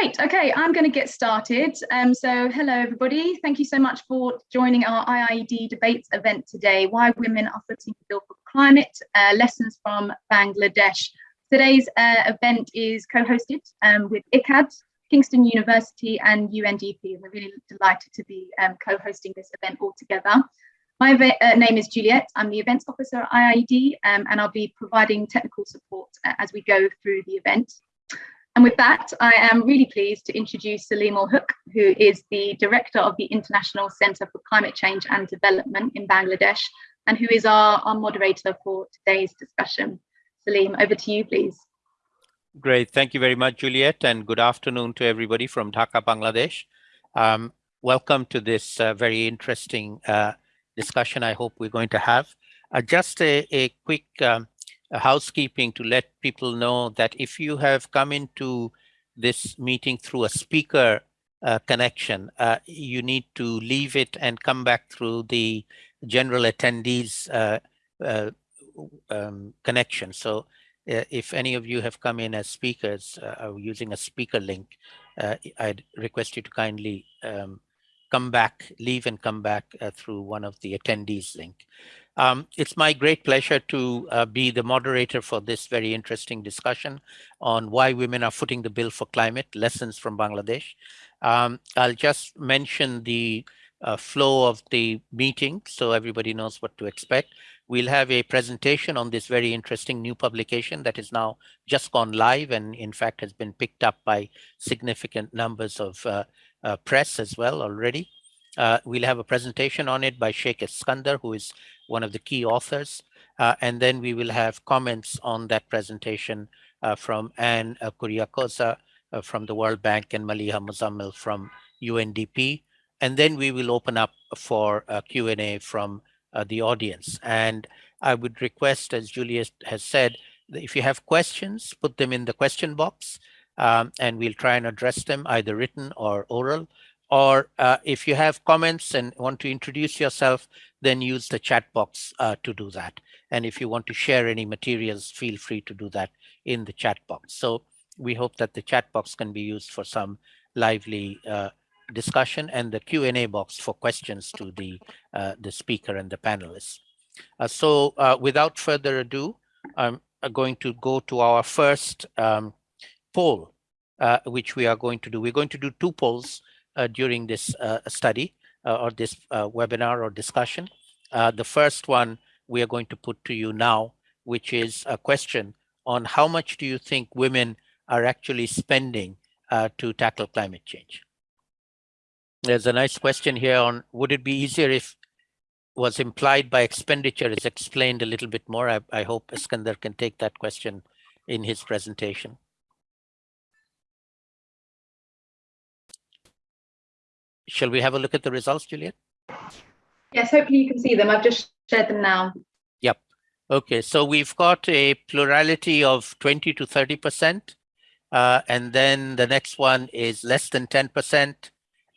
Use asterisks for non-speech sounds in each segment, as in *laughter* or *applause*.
Great. Okay, I'm going to get started. Um, so hello, everybody. Thank you so much for joining our IIED debates event today, Why Women Are Footing the Bill for Climate, uh, Lessons from Bangladesh. Today's uh, event is co-hosted um, with ICAD, Kingston University and UNDP. and We're really delighted to be um, co-hosting this event all together. My uh, name is Juliet. I'm the events officer at IIED um, and I'll be providing technical support uh, as we go through the event. And with that, I am really pleased to introduce Salim Huq, who is the director of the International Centre for Climate Change and Development in Bangladesh, and who is our, our moderator for today's discussion. Salim, over to you, please. Great. Thank you very much, Juliet, and good afternoon to everybody from Dhaka, Bangladesh. Um, welcome to this uh, very interesting uh, discussion I hope we're going to have. Uh, just a, a quick um, housekeeping to let people know that if you have come into this meeting through a speaker uh, connection, uh, you need to leave it and come back through the general attendees uh, uh um, connection. So uh, if any of you have come in as speakers uh, using a speaker link, I'd request you to kindly um, come back, leave and come back through one of the attendees link. Um, it's my great pleasure to uh, be the moderator for this very interesting discussion on why women are footing the bill for climate, lessons from Bangladesh. Um, I'll just mention the uh, flow of the meeting so everybody knows what to expect. We'll have a presentation on this very interesting new publication that is now just gone live and in fact has been picked up by significant numbers of uh, uh press as well already. Uh, we'll have a presentation on it by Sheikh Eskander, who is one of the key authors. Uh, and then we will have comments on that presentation uh, from Anne uh, Kuriakose from the World Bank and Maliha Muzammil from UNDP. And then we will open up for Q&A from uh, the audience. And I would request, as Juliet has said, if you have questions, put them in the question box um, and we'll try and address them either written or oral or uh, if you have comments and want to introduce yourself, then use the chat box uh, to do that. And if you want to share any materials, feel free to do that in the chat box. So we hope that the chat box can be used for some lively uh, discussion and the Q&A box for questions to the, uh, the speaker and the panelists. Uh, so uh, without further ado, I'm going to go to our first um, poll, which we are going to do. We're going to do two polls during this uh, study uh, or this webinar or discussion. the first one we are going to put to you now, which is a question on how much do you think women are actually spending to tackle climate change? There's a nice question here on would it be easier if was implied by expenditure is explained a little bit more. I, I hope Eskander can take that question in his presentation. Shall we have a look at the results, Juliet? Yes, hopefully you can see them. I've just shared them now. Yep. Okay, so we've got a plurality of 20 to 30%. Uh, and then the next one is less than 10%.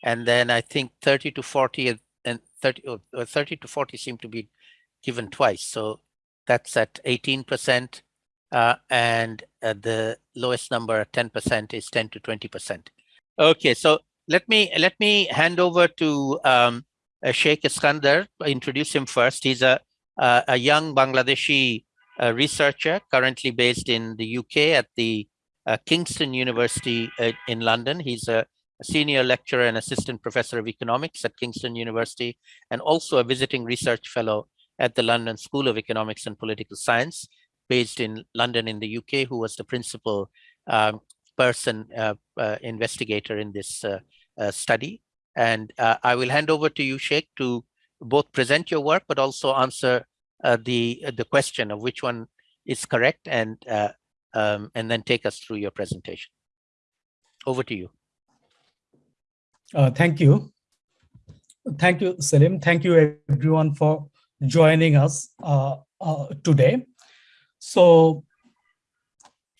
And then I think 30 to 40 and 30, or 30 to 40 seem to be given twice. So that's at 18%. Uh, and uh, the lowest number at 10% is 10 to 20%. Okay, so let me let me hand over to um, uh, Sheikh Eskander. Introduce him first. He's a a, a young Bangladeshi uh, researcher currently based in the UK at the uh, Kingston University uh, in London. He's a, a, senior lecturer and assistant professor of economics at Kingston University, and also a visiting research fellow at the London School of Economics and Political Science, based in London in the UK, who was the principal um, person, uh, uh, investigator in this uh, study. And uh, I will hand over to you, Sheikh, to both present your work, but also answer uh, the the question of which one is correct and um, and then take us through your presentation. Over to you. thank you. Thank you, Salim. Thank you, everyone, for joining us uh, uh, today. So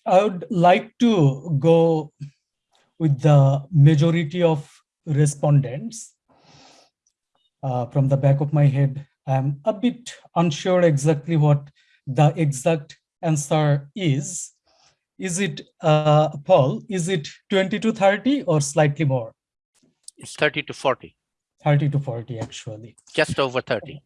I would like to go with the majority of respondents. Uh, from the back of my head, I'm a bit unsure exactly what the exact answer is. is it, uh, Paul, is it 20 to 30 or slightly more? It's 30 to 40, 30 to 40 actually. just over 30.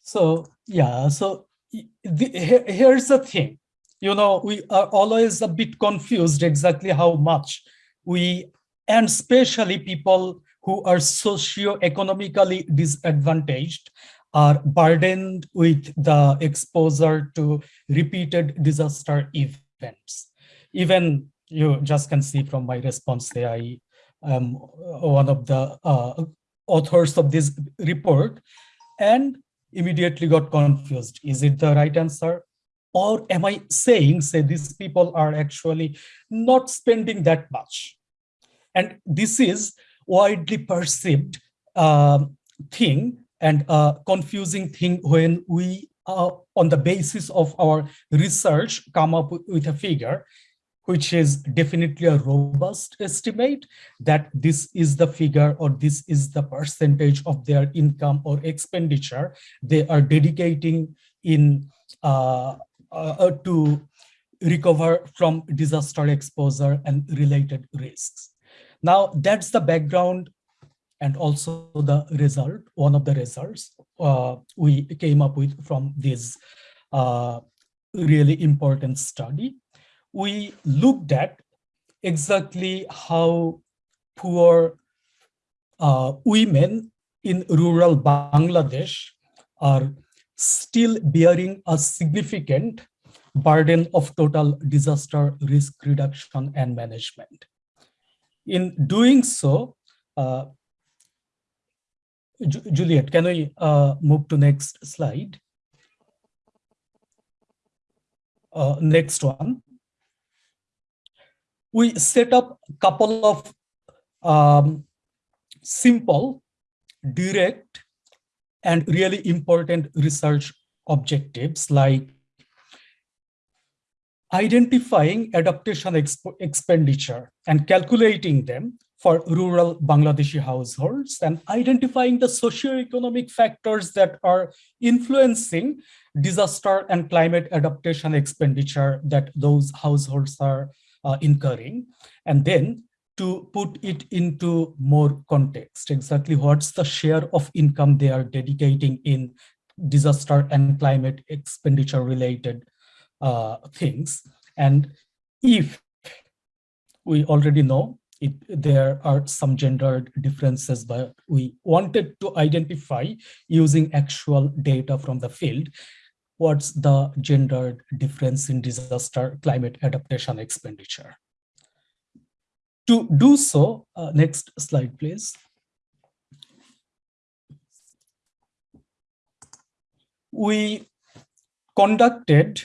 So yeah, so the, here- here's the thing. You know, we are always a bit confused exactly how much we, and especially people who are socio-economically disadvantaged are burdened with the exposure to repeated disaster events. Even you just can see from my response there, I am one of the uh, authors of this report and immediately got confused. Is it the right answer? Or am I saying, say, these people are actually not spending that much? And this is widely perceived um, thing and confusing thing when we, uh, on the basis of our research, come up with- with a figure, which is definitely a robust estimate that this is the figure or this is the percentage of their income or expenditure they are dedicating in uh, uh, to recover from disaster exposure and related risks. Now that's the background and also the result, one of the results uh, we came up with from this uh, really important study. We looked at exactly how poor uh, women in rural Bangladesh are still bearing a significant burden of total disaster risk reduction and management. In doing so, uh, Ju- Juliet, can we uh, move to next slide? Uh, next one. We set up a couple of um, simple, direct, and really important research objectives like identifying adaptation exp- expenditure and calculating them for rural Bangladeshi households and identifying the socioeconomic factors that are influencing disaster and climate adaptation expenditure that those households are uh, incurring. And then to put it into more context, exactly what's the share of income they are dedicating in disaster and climate expenditure related uh, things. And if we already know it, there are some gendered differences, but we wanted to identify using actual data from the field, what's the gendered difference in disaster climate adaptation expenditure. To do so, uh, next slide, please. We conducted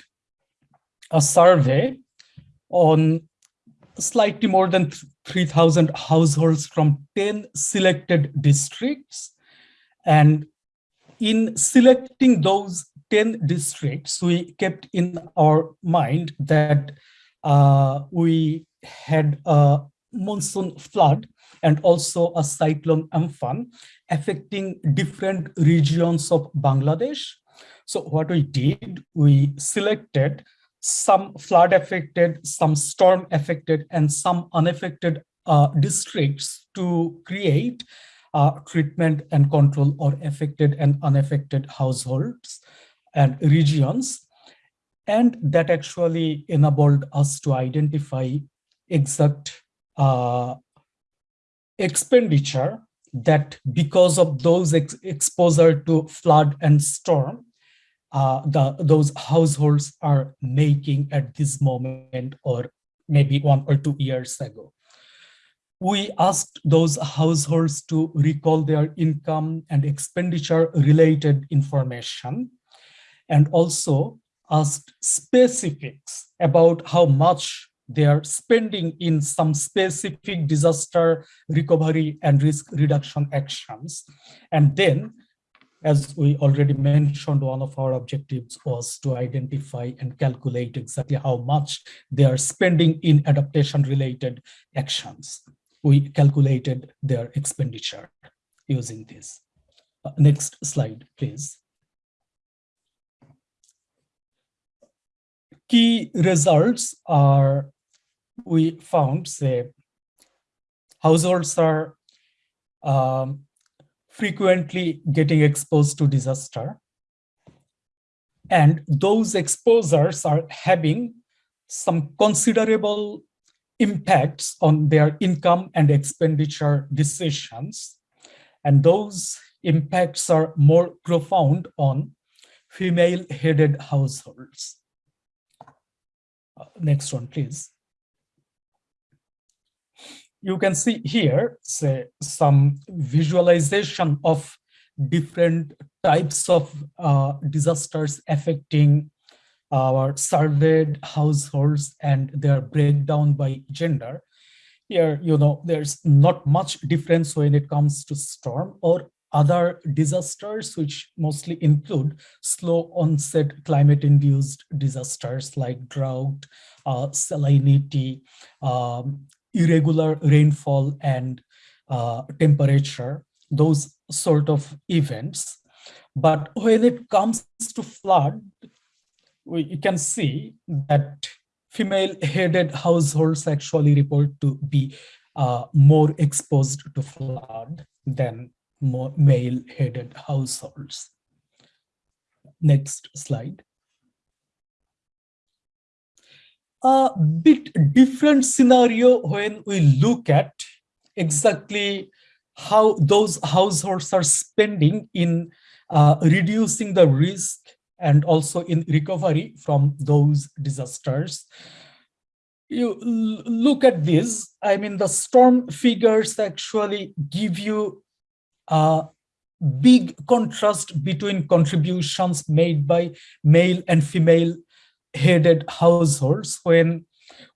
a survey on slightly more than 3,000 households from 10 selected districts. And in selecting those 10 districts, we kept in our mind that uh, we had a monsoon flood and also a cyclone Amphan affecting different regions of Bangladesh. So what we did, we selected some flood affected, some storm affected, and some unaffected uh, districts to create uh, treatment and control or affected and unaffected households and regions. And that actually enabled us to identify exact uh, expenditure that because of those ex exposure to flood and storm, uh, the, those households are making at this moment or maybe one or two years ago. We asked those households to recall their income and expenditure related information and also asked specifics about how much they are spending in some specific disaster recovery and risk reduction actions. And then as we already mentioned, one of our objectives was to identify and calculate exactly how much they are spending in adaptation related actions. We calculated their expenditure using this. Uh, next slide, please. Key results are we found, say, households are um, frequently getting exposed to disaster. And those exposures are having some considerable impacts on their income and expenditure decisions. And those impacts are more profound on female-headed households. Uh, next one, please. You can see here say, some visualization of different types of uh, disasters affecting our surveyed households and their breakdown by gender. Here, you know, there's not much difference when it comes to storm or other disasters, which mostly include slow onset climate induced disasters like drought, uh, salinity, um, irregular rainfall and uh, temperature, those sort of events. But when it comes to flood, we can see that female-headed households actually report to be uh, more exposed to flood than male-headed households. Next slide. A bit different scenario when we look at exactly how those households are spending in uh, reducing the risk and also in recovery from those disasters. You look at this, I mean, the storm figures actually give you a big contrast between contributions made by male and female headed households when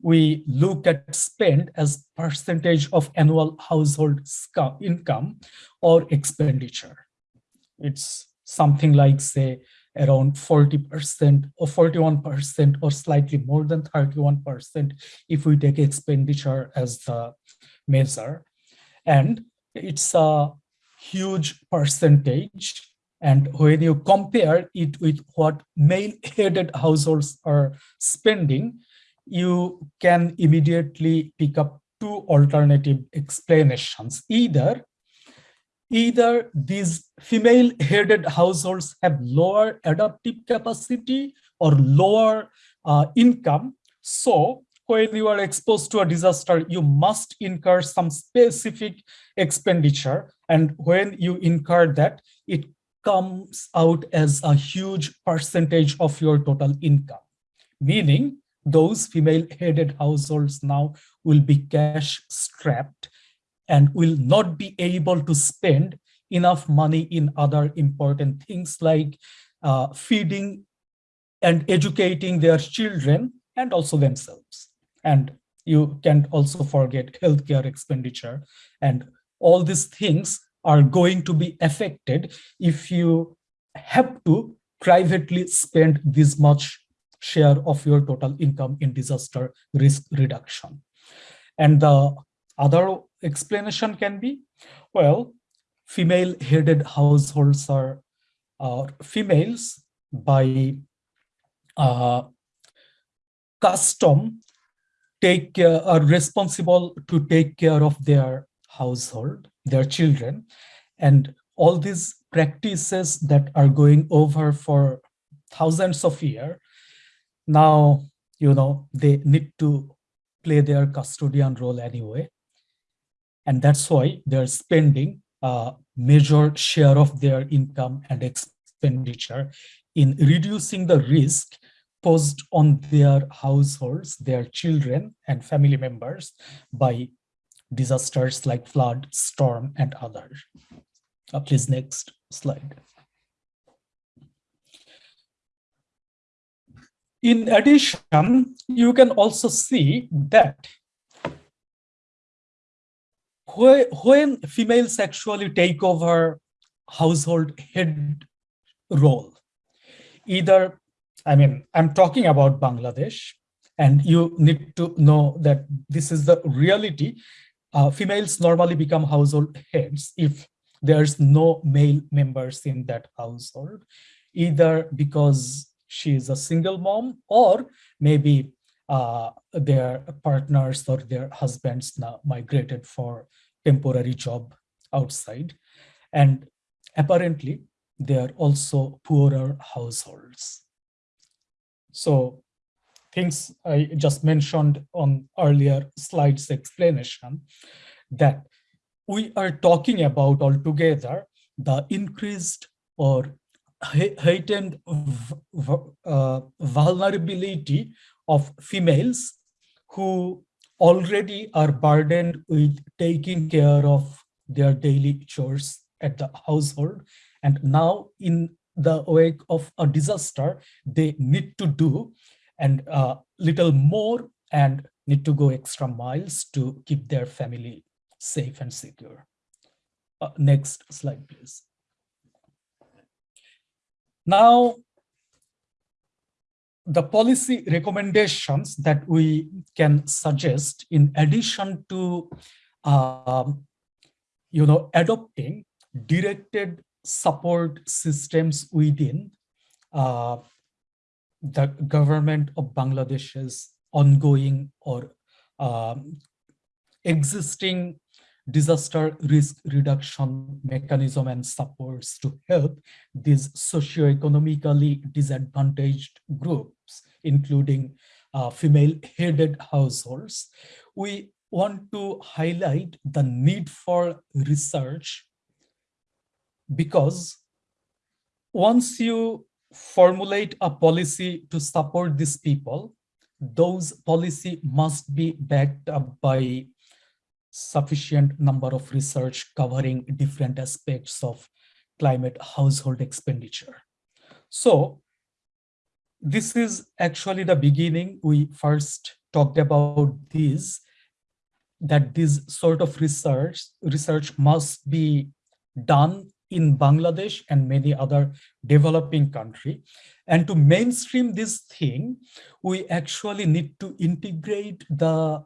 we look at spend as percentage of annual household income or expenditure. It's something like say around 40% or 41% or slightly more than 31% if we take expenditure as the measure. And it's a huge percentage. And when you compare it with what male-headed households are spending, you can immediately pick up two alternative explanations. Either either these female-headed households have lower adaptive capacity or lower uh, income. So when you are exposed to a disaster, you must incur some specific expenditure. And when you incur that, it comes out as a huge percentage of your total income, meaning those female-headed households now will be cash strapped and will not be able to spend enough money in other important things like uh, feeding and educating their children and also themselves. And you can also forget healthcare expenditure. And all these things are going to be affected if you have to privately spend this much share of your total income in disaster risk reduction. And the other explanation can be, well, female-headed households are uh, females by uh, custom take care, are responsible to take care of their household, their children, and all these practices that are going over for thousands of years, now, you know, they need to play their custodian role anyway. And that's why they're spending a major share of their income and expenditure in reducing the risk posed on their households, their children and family members by disasters like flood, storm, and others. Uh, please, next slide. In addition, you can also see that when females actually take over household head role, either, I mean, I'm talking about Bangladesh, and you need to know that this is the reality. Uh, females normally become household heads if there's no male members in that household, either because she is a single mom or maybe uh, their partners or their husbands now migrated for temporary job outside. And apparently, they are also poorer households. So things I just mentioned on earlier slides explanation that we are talking about altogether the increased or heightened uh, vulnerability of females who already are burdened with taking care of their daily chores at the household. And now in the wake of a disaster, they need to do and a uh, little more and need to go extra miles to keep their family safe and secure. Uh, next slide, please. Now, the policy recommendations that we can suggest in addition to um, you know adopting directed support systems within uh, the government of Bangladesh's ongoing or um, existing disaster risk reduction mechanism and supports to help these socioeconomically disadvantaged groups, including uh, female-headed households. We want to highlight the need for research because once you formulate a policy to support these people, those policy must be backed up by sufficient number of research covering different aspects of climate household expenditure. So this is actually the beginning. We first talked about this, that this sort of research, research must be done in Bangladesh and many other developing country. And to mainstream this thing, we actually need to integrate the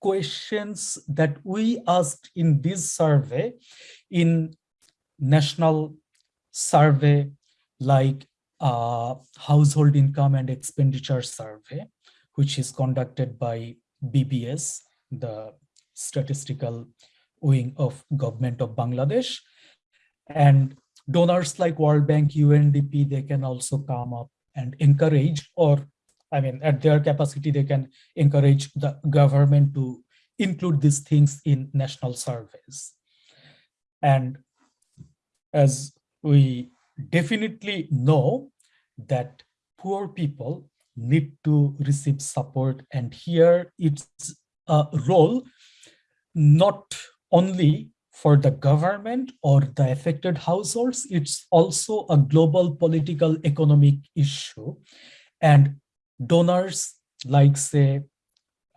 questions that we asked in this survey in national survey like uh, household income and expenditure survey, which is conducted by BBS, the statistical wing of government of Bangladesh. And donors like World Bank, UNDP, they can also come up and encourage or I mean, at their capacity, they can encourage the government to include these things in national surveys. And as we definitely know that poor people need to receive support and here it's a role not only for the government or the affected households, it's also a global political economic issue. And donors like say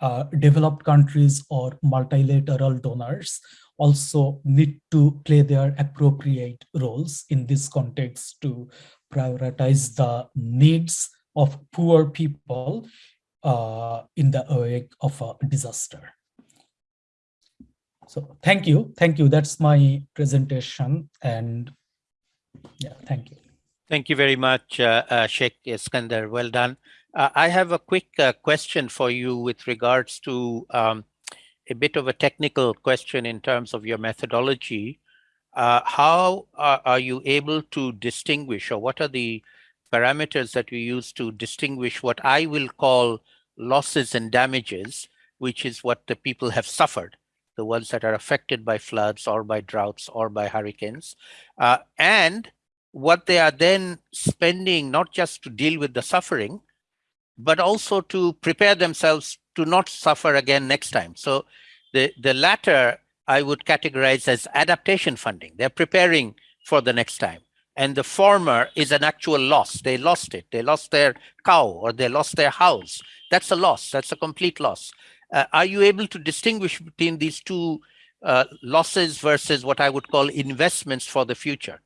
uh, developed countries or multilateral donors also need to play their appropriate roles in this context to prioritize the needs of poor people uh, in the wake of a disaster. So thank you. Thank you. That's my presentation. And yeah, thank you. Thank you very much, uh, uh, Sheikh Eskander. Well done. Uh, I have a quick uh, question for you with regards to um, a bit of a technical question in terms of your methodology. Uh, how are, are, you able to distinguish or what are the parameters that you use to distinguish what I will call losses and damages, which is what the people have suffered, the ones that are affected by floods or by droughts or by hurricanes, uh, and what they are then spending not just to deal with the suffering, but also to prepare themselves to not suffer again next time. So the, the latter I would categorize as adaptation funding. They're preparing for the next time. And the former is an actual loss. They lost it. They lost their cow or they lost their house. That's a loss. That's a complete loss. Uh, are you able to distinguish between these two uh, losses versus what I would call investments for the future?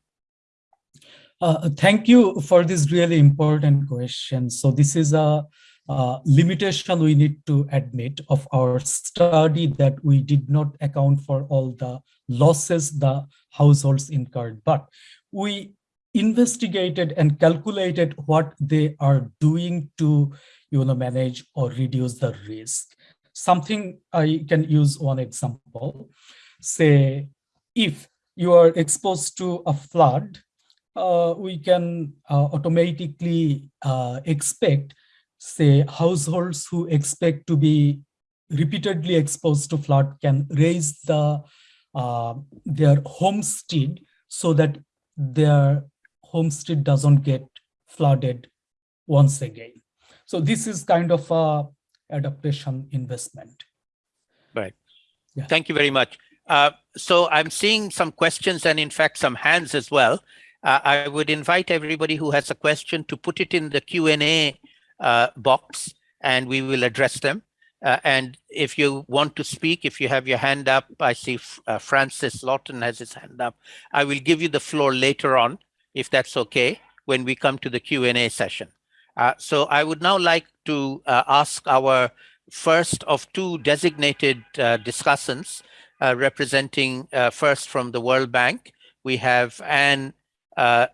Uh, thank you for this really important question. So this is a, a, limitation we need to admit of our study that we did not account for all the losses the households incurred, but we investigated and calculated what they are doing to you know, manage or reduce the risk. Something I can use one example. Say, if you are exposed to a flood, uh, we can uh, automatically uh, expect, say, households who expect to be repeatedly exposed to flood can raise the uh, their homestead so that their homestead doesn't get flooded once again. So this is kind of a adaptation investment. Right. Yeah. Thank you very much. Uh, so I'm seeing some questions and in fact some hands as well. Uh, I would invite everybody who has a question to put it in the Q&A uh, box and we will address them. Uh, and if you want to speak, if you have your hand up, I see uh, Francis Lawton has his hand up. I will give you the floor later on, if that's okay, when we come to the Q&A session. Uh, so I would now like to uh, ask our first of two designated uh, discussants uh, representing first from the World Bank. We have Anne uh,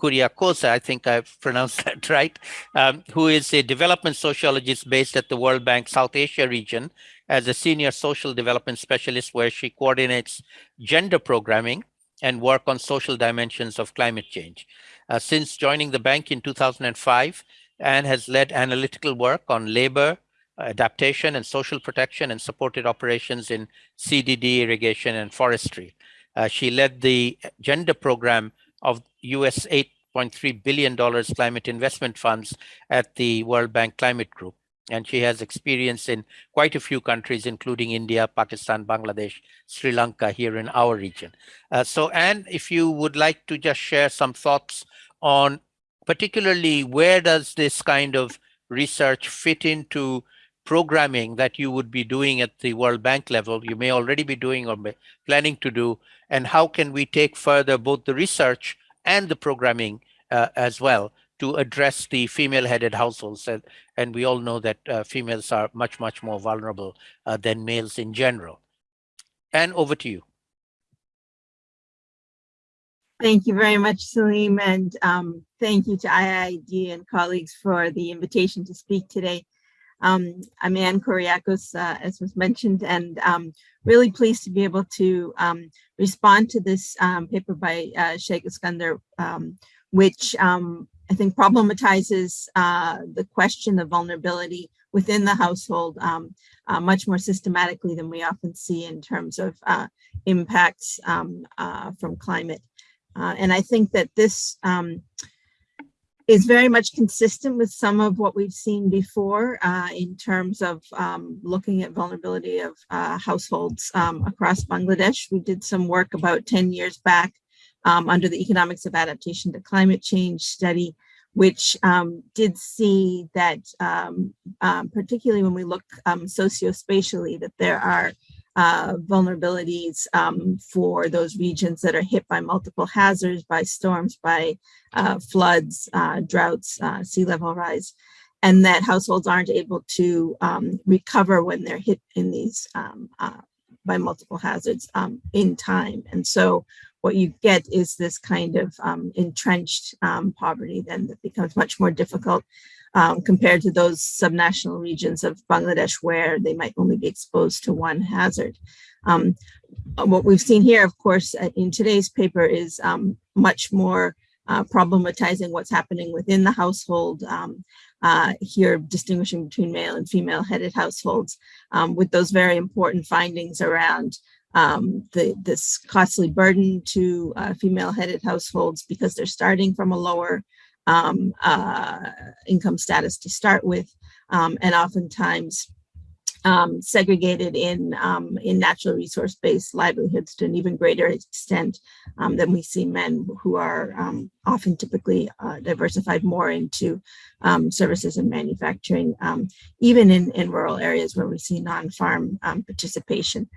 I think I've pronounced *laughs* that right, um, who is a development sociologist based at the World Bank South Asia region as a senior social development specialist where she coordinates gender programming and work on social dimensions of climate change. Uh, since joining the bank in 2005, Anne has led analytical work on labor, adaptation and social protection and supported operations in CDD, irrigation and forestry. Uh, she led the gender program of US $8.3 billion climate investment funds at the World Bank Climate Group. And she has experience in quite a few countries, including India, Pakistan, Bangladesh, Sri Lanka here in our region. Uh, so Anne, if you would like to just share some thoughts on particularly where does this kind of research fit into programming that you would be doing at the World Bank level, you may already be doing or planning to do, and how can we take further both the research and the programming uh, as well to address the female-headed households. And, and we all know that uh, females are much, much more vulnerable uh, than males in general. And over to you. Thank you very much, Salim, and um, thank you to IIED and colleagues for the invitation to speak today. Um, I'm Anne Kuriakose, uh, as was mentioned, and um, really pleased to be able to um, respond to this um, paper by uh, Sheikh Eskander, um, which um, I think problematizes uh, the question of vulnerability within the household uh, much more systematically than we often see in terms of uh, impacts uh, from climate. Uh, and I think that this is very much consistent with some of what we've seen before uh, in terms of um, looking at vulnerability of uh, households um, across Bangladesh. We did some work about 10 years back um, under the Economics of Adaptation to Climate Change study, which um, did see that um, um, particularly when we look socio-spatially, that there are uh, vulnerabilities um, for those regions that are hit by multiple hazards, by storms, by uh, floods, uh, droughts, uh, sea level rise, and that households aren't able to um, recover when they're hit in these um, uh, by multiple hazards um, in time. And so what you get is this kind of um, entrenched poverty then that becomes much more difficult um, compared to those subnational regions of Bangladesh where they might only be exposed to one hazard. Um, what we've seen here, of course, uh, in today's paper is um, much more uh, problematizing what's happening within the household, um, uh, here distinguishing between male and female headed households um, with those very important findings around um, the, this costly burden to uh, female headed households because they're starting from a lower um, uh, income status to start with, um, and oftentimes um, segregated in um, in natural resource-based livelihoods to an even greater extent um, than we see men who are um, often typically uh, diversified more into services and manufacturing, even in, in rural areas where we see non-farm participation.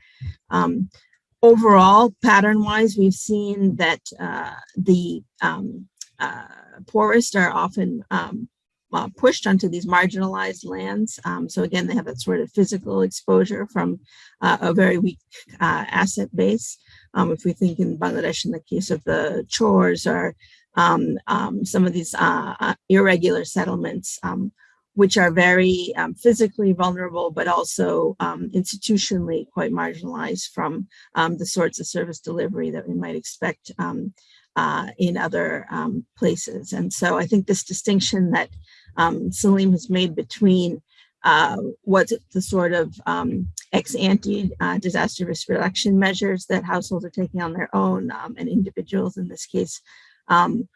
Overall pattern wise we've seen that uh, the um, uh, poorest are often um, uh, pushed onto these marginalized lands. Um, so again, they have that sort of physical exposure from uh, a very weak uh, asset base. Um, if we think in Bangladesh, in the case of the chars, or um, um, some of these uh, uh, irregular settlements, um, which are very um, physically vulnerable, but also institutionally quite marginalized from the sorts of service delivery that we might expect uh, in other um, places. And so I think this distinction that um, Salim has made between uh, what's the sort of um, ex ante uh, disaster risk reduction measures that households are taking on their own and individuals in this case um,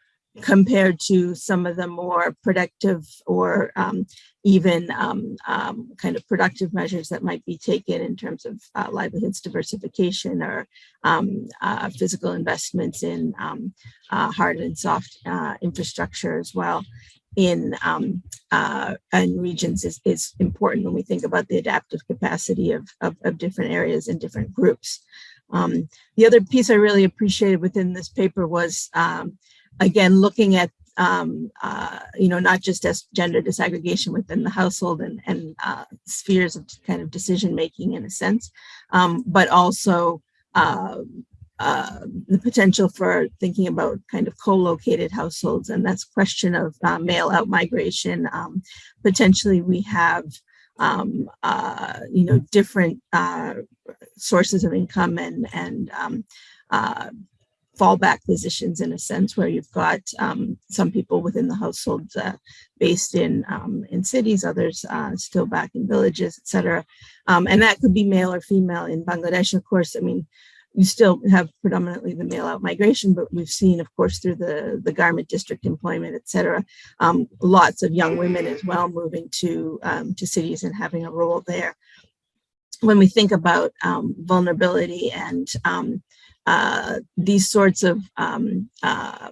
compared to some of the more productive or um, even um, um, kind of productive measures that might be taken in terms of uh, livelihoods diversification or um, uh, physical investments in um, uh, hard and soft uh, infrastructure as well in um, uh, in regions is, is important when we think about the adaptive capacity of, of, of different areas and different groups. Um, the other piece I really appreciated within this paper was um, again, looking at, um, uh, you know, not just as gender disaggregation within the household and, and uh, spheres of kind of decision making in a sense, um, but also uh, the potential for thinking about kind of co-located households and that's question of uh, male out migration. Um, potentially we have um, uh, you know, different uh, sources of income and, and um, uh, fallback positions in a sense where you've got um, some people within the household uh, based in um, in cities, others uh, still back in villages, etc. Um, and that could be male or female in Bangladesh. Of course, I mean, you still have predominantly the male out migration, but we've seen, of course, through the, the garment district employment, et cetera, um, lots of young women as well moving to, um, to cities and having a role there. When we think about um, vulnerability and um, uh, these sorts of um, uh,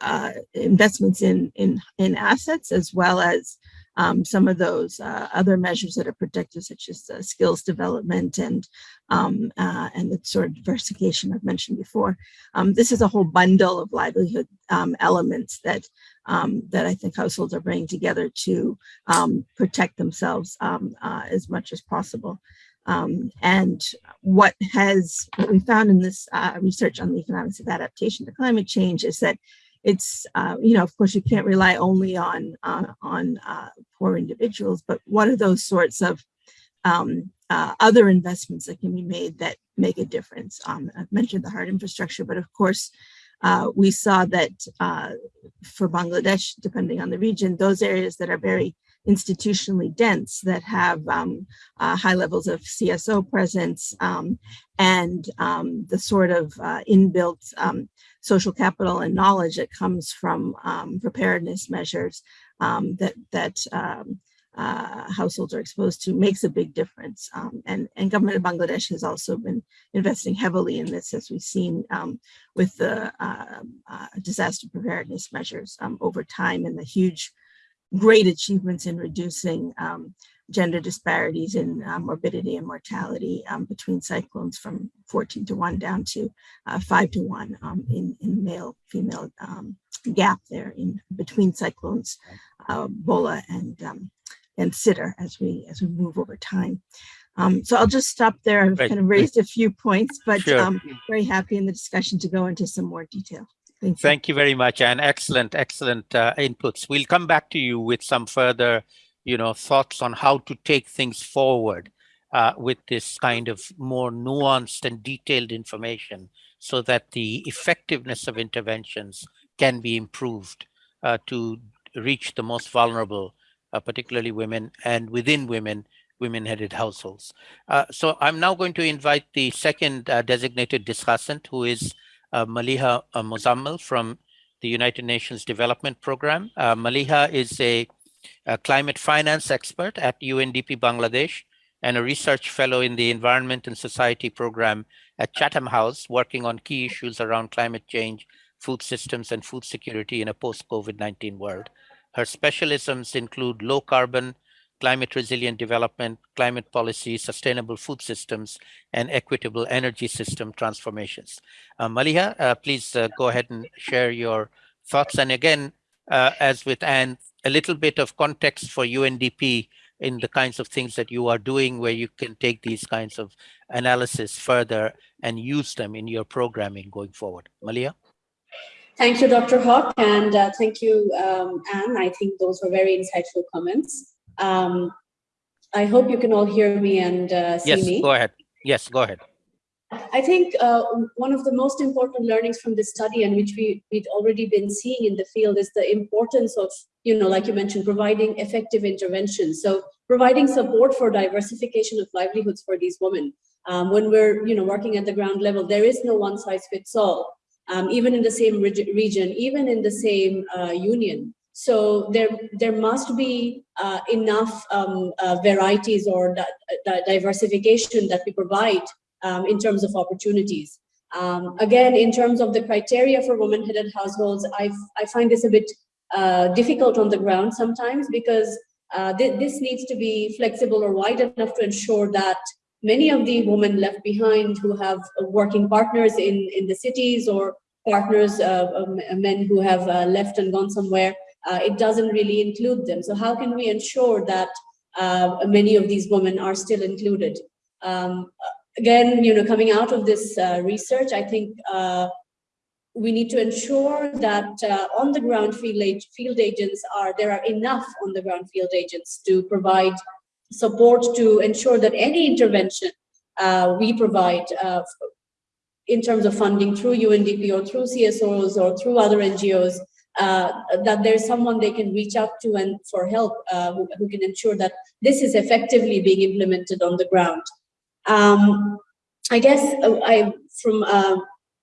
uh, investments in, in, in assets, as well as um, some of those uh, other measures that are protected, such as skills development and um, uh, and the sort of diversification I've mentioned before. Um, this is a whole bundle of livelihood um, elements that um, that I think households are bringing together to protect themselves uh, as much as possible. Um, and what has what we found in this uh, research on the economics of adaptation to climate change is that it's uh, you know of course you can't rely only on uh, on uh, poor individuals, but what are those sorts of um, uh, other investments that can be made that make a difference? Um, I've mentioned the hard infrastructure, but of course uh, we saw that for Bangladesh, depending on the region, those areas that are very institutionally dense that have um, uh, high levels of CSO presence um, and um, the sort of uh, inbuilt um, social capital and knowledge that comes from um, preparedness measures um, that that uh, households are exposed to makes a big difference. and, and government of Bangladesh has also been investing heavily in this as we've seen with the uh, uh, disaster preparedness measures over time and the huge great achievements in reducing um, gender disparities in uh, morbidity and mortality um, between cyclones from 14 to 1 down to uh, 5 to 1 um, in, in male female um, gap there in between cyclones uh, Bhola and um, and Sidr as we as we move over time. Um, so I'll just stop there. I've right. kind of raised a few points, but sure. um, very happy in the discussion to go into some more detail. Thank you. Thank you very much and excellent, excellent uh, inputs. We'll come back to you with some further, you know, thoughts on how to take things forward uh, with this kind of more nuanced and detailed information so that the effectiveness of interventions can be improved uh, to reach the most vulnerable, uh, particularly women and within women, women-headed households. Uh, so I'm now going to invite the second uh, designated discussant who is uh, Maliha uh, Muzammil from the United Nations Development Program. Uh, Maliha is a, a, climate finance expert at UNDP Bangladesh and a research fellow in the Environment and Society program at Chatham House, working on key issues around climate change, food systems, and food security in a post-COVID-19 world. Her specialisms include low carbon, climate resilient development, climate policy, sustainable food systems, and equitable energy system transformations. Uh, Maliha, uh, please uh, go ahead and share your thoughts. And again, uh, as with Anne, a little bit of context for UNDP in the kinds of things that you are doing where you can take these kinds of analysis further and use them in your programming going forward. Maliha? Thank you, Dr. Huq, and uh, thank you, um, Anne. I think those were very insightful comments. Um, I hope you can all hear me and uh, see yes, me. Yes, go ahead. Yes, go ahead. I think uh, one of the most important learnings from this study and which we, we'd already been seeing in the field is the importance of, you know, like you mentioned, providing effective interventions. So providing support for diversification of livelihoods for these women. Um, when we're, you know, working at the ground level, there is no one size fits all, um, even in the same region, even in the same uh, union. So there, there must be uh, enough um, uh, varieties or diversification that we provide um, in terms of opportunities. Um, again, in terms of the criteria for woman-headed households, I, I find this a bit uh, difficult on the ground sometimes because uh, th this needs to be flexible or wide enough to ensure that many of the women left behind who have working partners in, in the cities or partners, uh, men who have uh, left and gone somewhere, uh, it doesn't really include them. So how can we ensure that uh, many of these women are still included? Um, again, you know, coming out of this uh, research, I think uh, we need to ensure that uh, on the ground field, field agents are, there are enough on the ground field agents to provide support to ensure that any intervention uh, we provide in terms of funding through UNDP or through CSOs or through other NGOs, uh, that there's someone they can reach out to and for help who, who can ensure that this is effectively being implemented on the ground. Um, I guess uh, I, from uh,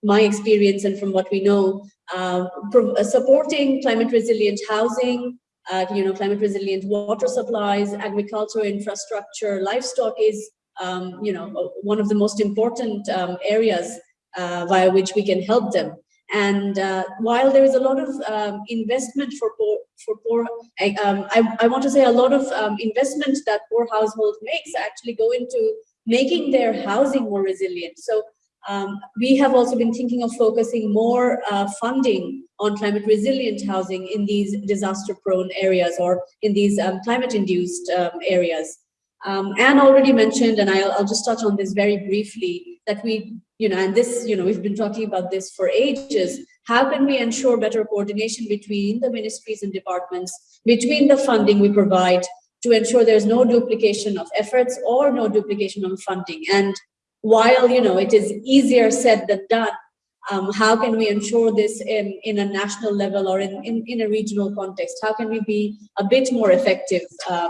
my experience and from what we know, uh, uh, supporting climate resilient housing, uh, you know, climate resilient water supplies, agricultural infrastructure, livestock is, um, you know, one of the most important um, areas uh, via which we can help them. And uh, while there is a lot of um, investment for poor, for poor, I, um, I, I, want to say a lot of um, investment that poor households makes actually go into making their housing more resilient. So um, we have also been thinking of focusing more uh, funding on climate resilient housing in these disaster prone areas or in these um, climate induced um, areas. Um, Anne already mentioned, and I'll, I'll, just touch on this very briefly, that we, you know, and this, you know, we've been talking about this for ages. How can we ensure better coordination between the ministries and departments, between the funding we provide to ensure there's no duplication of efforts or no duplication of funding. And while you know it is easier said than done, um, how can we ensure this in, in a national level or in, in, in a regional context? How can we be a bit more effective uh,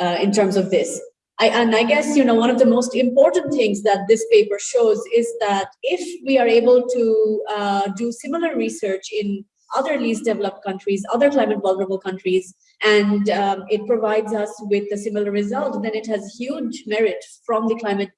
uh, in terms of this? I, and I guess, you know, one of the most important things that this paper shows is that if we are able to uh, do similar research in other least developed countries, other climate vulnerable countries, and um, it provides us with a similar result, then it has huge merit from the climate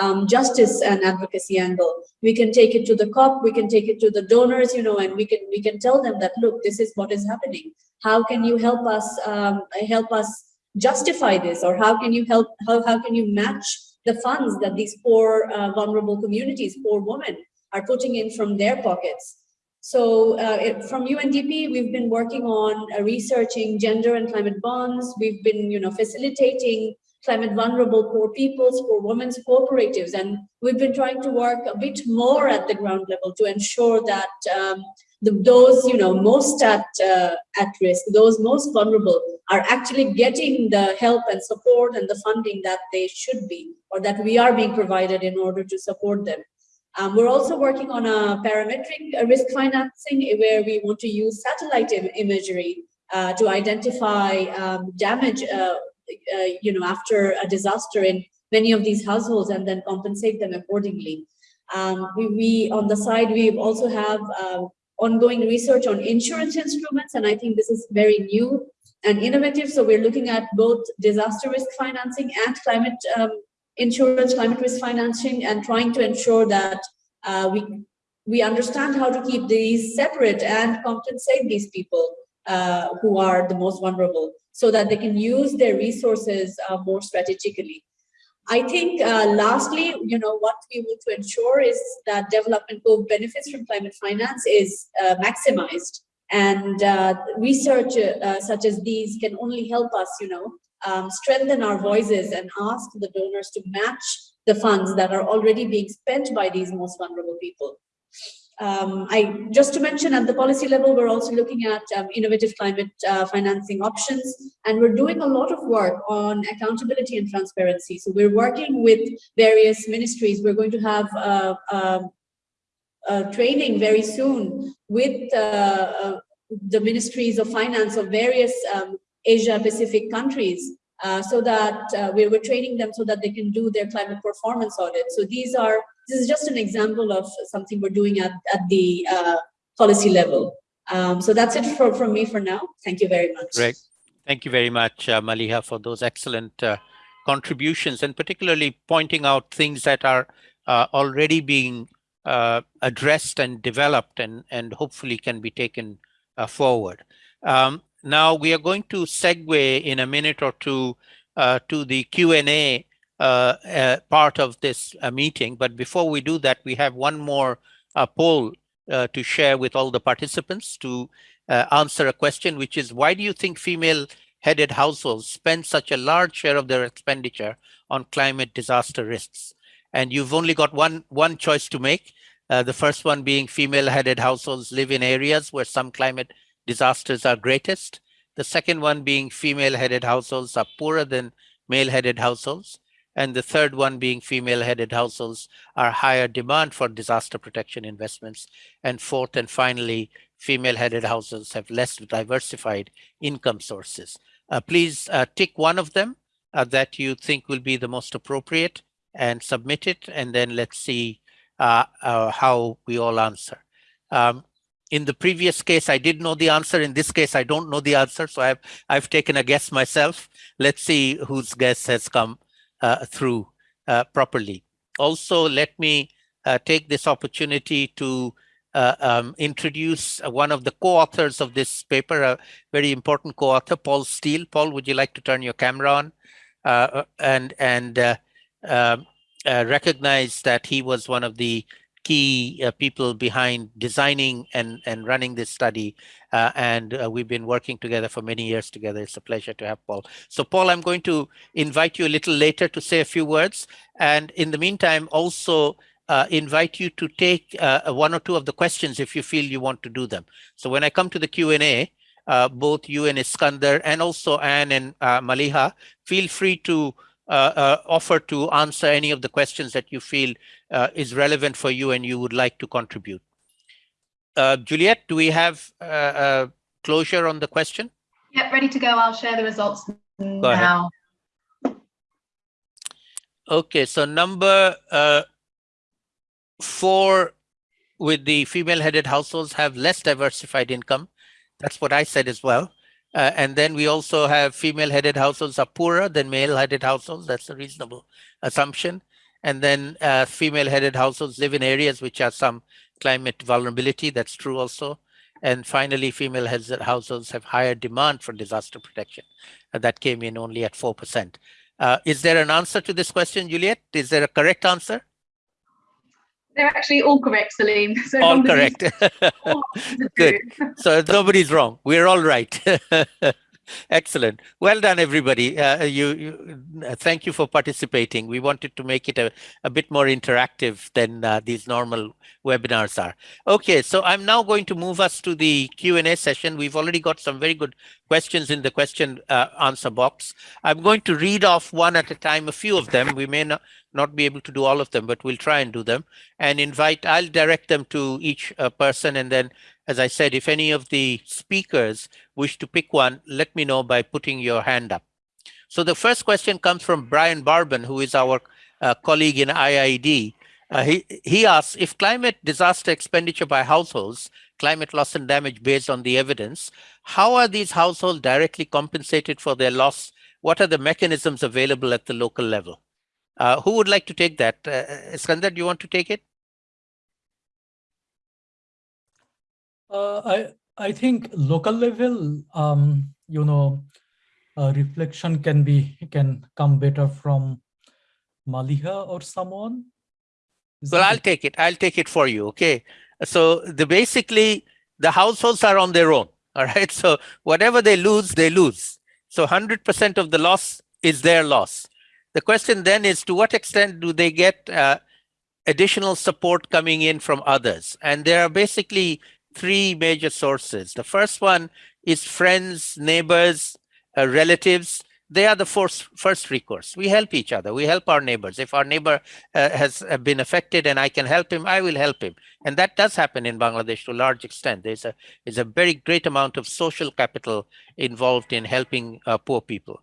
um, justice and advocacy angle. We can take it to the COP, we can take it to the donors, you know, and we can we can tell them that look, this is what is happening. How can you help us um, help us justify this, or how can you help? How how can you match the funds that these poor uh, vulnerable communities, poor women, are putting in from their pockets? So uh, it, from UNDP, we've been working on uh, researching gender and climate bonds. We've been, you know, facilitating climate vulnerable poor peoples, poor women's cooperatives, and we've been trying to work a bit more at the ground level to ensure that um, the, those, you know, most at uh, at risk, those most vulnerable, are actually getting the help and support and the funding that they should be, or that we are being provided in order to support them. Um, we're also working on a parametric uh, risk financing where we want to use satellite Im imagery uh, to identify um, damage, uh, uh, you know, after a disaster in many of these households and then compensate them accordingly. Um, we, we, on the side, we also have um, ongoing research on insurance instruments, and I think this is very new and innovative. So we're looking at both disaster risk financing and climate um, insurance, climate risk financing, and trying to ensure that uh, we we understand how to keep these separate and compensate these people uh, who are the most vulnerable so that they can use their resources uh, more strategically. I think uh, lastly, you know, what we want to ensure is that development co-benefits from climate finance is uh, maximized and uh, research such as these can only help us, you know, um, strengthen our voices and ask the donors to match the funds that are already being spent by these most vulnerable people. Um, I just to mention at the policy level, we're also looking at um, innovative climate uh, financing options, and we're doing a lot of work on accountability and transparency. So we're working with various ministries. We're going to have uh, um, training very soon with uh, uh, the ministries of finance of various um, Asia Pacific countries so that we were training them so that they can do their climate performance audit. So these are, this is just an example of something we're doing at, at the uh, policy level. Um, so that's it for, from me for now. Thank you very much. Great. Thank you very much, uh, Maliha, for those excellent uh, contributions and particularly pointing out things that are uh, already being addressed and developed and, and hopefully can be taken forward. Um, now we are going to segue in a minute or two uh, to the Q&A uh, uh, part of this uh, meeting. But before we do that, we have one more uh, poll uh, to share with all the participants to answer a question, which is why do you think female headed households spend such a large share of their expenditure on climate disaster risks? And you've only got one, one choice to make. the first one being female headed households live in areas where some climate disasters are greatest. The second one being female-headed households are poorer than male-headed households. And the third one being female-headed households are higher demand for disaster protection investments. And fourth and finally, female-headed households have less diversified income sources. Uh, please uh, tick one of them uh, that you think will be the most appropriate and submit it. And then let's see uh, uh, how we all answer. Um, in the previous case, I did know the answer. In this case, I don't know the answer. So I've, I've taken a guess myself. Let's see whose guess has come through uh, properly. Also, let me uh, take this opportunity to uh, um, introduce one of the co-authors of this paper, a very important co-author, Paul Steele. Paul, would you like to turn your camera on uh, and, and uh, um, recognize that he was one of the key uh, people behind designing and, and running this study. Uh, and uh, we've been working together for many years together. It's a pleasure to have Paul. So Paul, I'm going to invite you a little later to say a few words. And in the meantime, also uh, invite you to take uh, one or two of the questions if you feel you want to do them. So when I come to the Q&A, uh, both you and Eskander and also Anne and Maliha, feel free to Uh, uh, offer to answer any of the questions that you feel uh, is relevant for you and you would like to contribute. Uh, Juliet, do we have closure on the question? Yep, ready to go. I'll share the results now. Okay, so number uh, four with the female-headed households have less diversified income. That's what I said as well. Uh, and then we also have female-headed households are poorer than male-headed households. That's a reasonable assumption. And then uh, female-headed households live in areas which have some climate vulnerability. That's true also. And finally, female-headed households have higher demand for disaster protection. Uh, that came in only at 4%. Uh, is there an answer to this question, Juliet? Is there a correct answer? They're actually all correct, Salim. *laughs* So all correct. *laughs* *laughs* Good. So nobody's wrong. We're all right. Excellent. Well done, everybody. Uh, you, you uh, thank you for participating. We wanted to make it a, a bit more interactive than uh, these normal webinars are. Okay, so I'm now going to move us to the Q&A session. We've already got some very good questions in the question uh, answer box. I'm going to read off one at a time, a few of them. We may not, not be able to do all of them, but we'll try and do them and invite, I'll direct them to each uh, person. And then, as I said, if any of the speakers wish to pick one, let me know by putting your hand up. So the first question comes from Brian Barban, who is our uh, colleague in IIED. Uh, he, he asks, if climate disaster expenditure by households, climate loss and damage based on the evidence, how are these households directly compensated for their loss? What are the mechanisms available at the local level? Uh, who would like to take that? Uh, Eskander, do you want to take it? Uh, I I think local level, um, you know, reflection can be can come better from Maliha or someone. Is well, I'll it? take it. I'll take it for you. Okay. So the basically the households are on their own. *laughs* All right. So whatever they lose, they lose. So 100% of the loss is their loss. The question then is to what extent do they get uh, additional support coming in from others. And there are basically three major sources. The first one is friends, neighbors, uh, relatives. They are the first, first recourse. We help each other. We help our neighbors. If our neighbor uh, has uh, been affected and I can help him, I will help him. And that does happen in Bangladesh to a large extent. There's a, there's a very great amount of social capital involved in helping uh, poor people.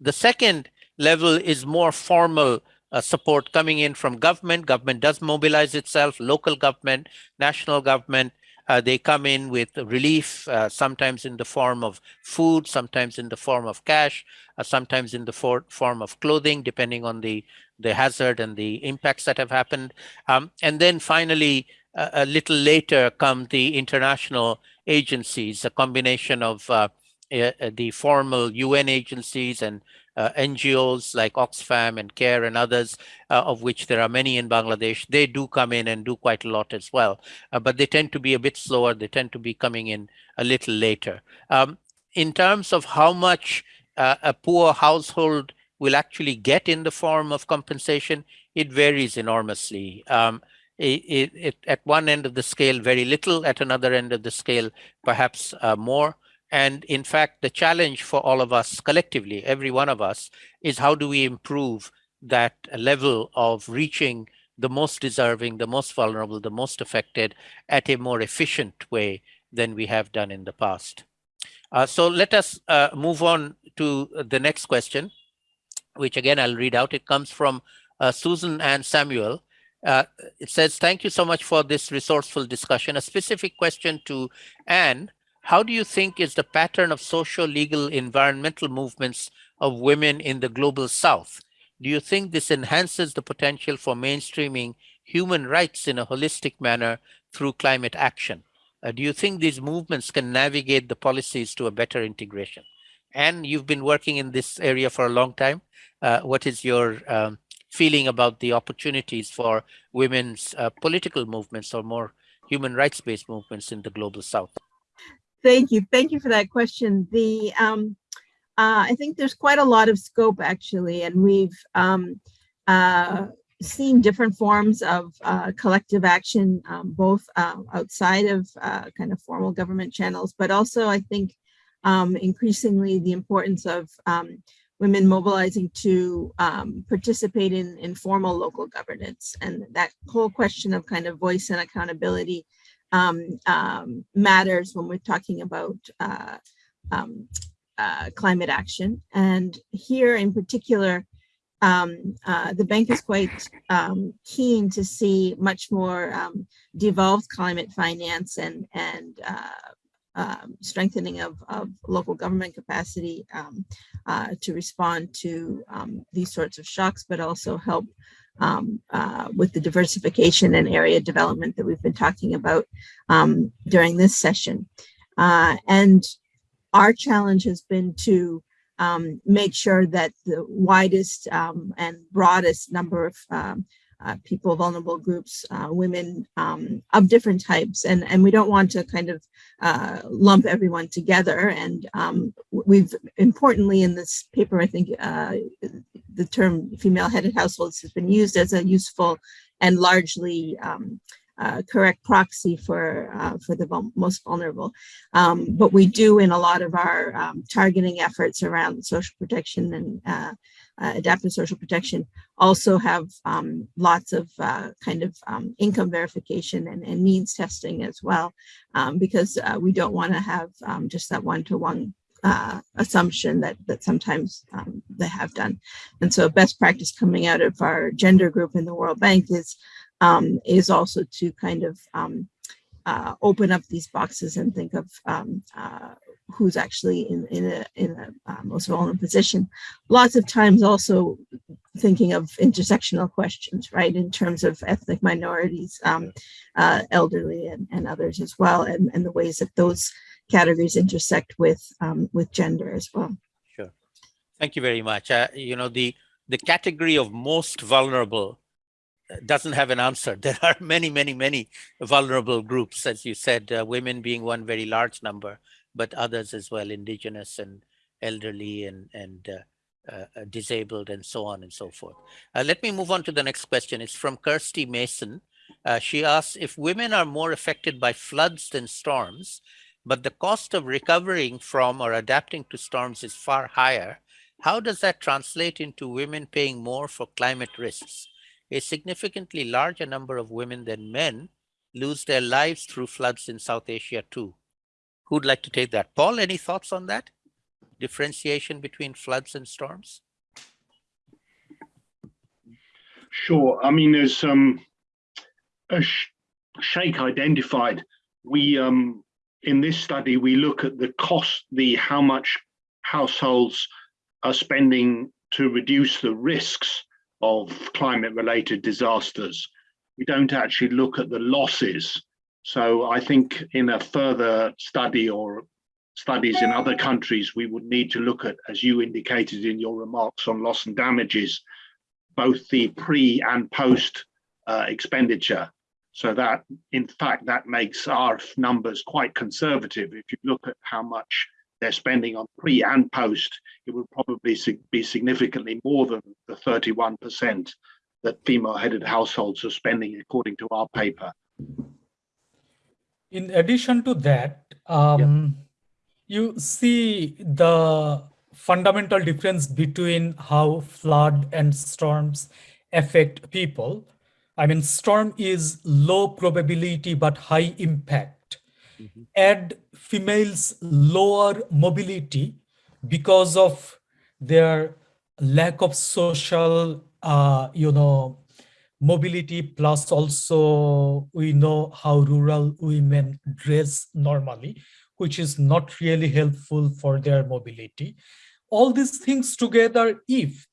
The second level is more formal uh, support coming in from government. Government does mobilize itself, local government, national government. Uh, they come in with relief, uh, sometimes in the form of food, sometimes in the form of cash, uh, sometimes in the for form of clothing, depending on the, the hazard and the impacts that have happened. Um, and then finally, a little later come the international agencies, a combination of uh, uh, the formal UN agencies and uh, NGOs like Oxfam and CARE and others, uh, of which there are many in Bangladesh, they do come in and do quite a lot as well. Uh, but they tend to be a bit slower. They tend to be coming in a little later. Um, in terms of how much uh, a poor household will actually get in the form of compensation, it varies enormously. Um, it, it, it, at one end of the scale, very little, at another end of the scale, perhaps uh, more. And in fact, the challenge for all of us collectively, every one of us, is how do we improve that level of reaching the most deserving, the most vulnerable, the most affected at a more efficient way than we have done in the past. Uh, so let us uh, move on to the next question, which again, I'll read out. It comes from uh, Susan Ann Samuel. Uh, it says, thank you so much for this resourceful discussion. A specific question to Anne how do you think is the pattern of social, legal, environmental movements of women in the global south? Do you think this enhances the potential for mainstreaming human rights in a holistic manner through climate action? Uh, do you think these movements can navigate the policies to a better integration? And you've been working in this area for a long time. Uh, what is your um, feeling about the opportunities for women's uh, political movements or more human rights-based movements in the global south? Thank you. Thank you for that question. The um, uh, I think there's quite a lot of scope actually, and we've um, uh, seen different forms of uh, collective action, um, both uh, outside of uh, kind of formal government channels, but also I think um, increasingly the importance of um, women mobilizing to um, participate in informal local governance. And that whole question of kind of voice and accountability um, um, matters when we're talking about uh, um, uh, climate action. And here in particular, um, uh, the bank is quite um, keen to see much more um, devolved climate finance and, and uh, strengthening of, of, local government capacity uh, to respond to these sorts of shocks, but also help um, uh, with the diversification and area development that we've been talking about um, during this session. Uh, and our challenge has been to um, make sure that the widest um, and broadest number of um, uh, people, vulnerable groups, uh, women um, of different types. And, and we don't want to kind of uh, lump everyone together. And um, we've importantly in this paper, I think uh, the term female headed households has been used as a useful and largely um, uh, correct proxy for uh, for the most vulnerable. Um, but we do in a lot of our um, targeting efforts around social protection and uh, uh adaptive social protection also have um, lots of uh, kind of um, income verification and, and, needs testing as well, um, because uh, we don't want to have um, just that one-to-one uh, assumption that that sometimes um, they have done. And so best practice coming out of our gender group in the World Bank is um, is also to kind of uh, open up these boxes and think of uh, who's actually in, in a, in a uh, most vulnerable position. Lots of times also thinking of intersectional questions, right, in terms of ethnic minorities, um, uh, elderly and, and others as well, and, and the ways that those categories intersect with um, with gender as well. Sure. Thank you very much. Uh, you know, the the category of most vulnerable doesn't have an answer. *laughs* There are many, many, many vulnerable groups, as you said, uh, women being one very large number, but others as well, indigenous and elderly and, and uh, uh, uh, disabled and so on and so forth. Uh, let me move on to the next question. It's from Kirsty Mason. Uh, she asks, if women are more affected by floods than storms, but the cost of recovering from or adapting to storms is far higher, how does that translate into women paying more for climate risks? A significantly larger number of women than men lose their lives through floods in South Asia too. Who'd like to take that? Paul, any thoughts on that? Differentiation between floods and storms? Sure. I mean, there's um, as Sheikh identified, we um, in this study we look at the cost, the how much households are spending to reduce the risks of climate-related disasters. We don't actually look at the losses. So I think in a further study or studies in other countries, we would need to look at, as you indicated in your remarks on loss and damages, both the pre and post uh, expenditure. So that, in fact, that makes our numbers quite conservative. If you look at how much they're spending on pre and post, it would probably be significantly more than the 31% that female-headed households are spending, according to our paper. In addition to that, um, you see the fundamental difference between how flood and storms affect people. I mean, storm is low probability but high impact. Mm -hmm. Add females lower mobility because of their lack of social, uh, you know, mobility plus also we know how rural women dress normally which is not really helpful for their mobility. All these things together, if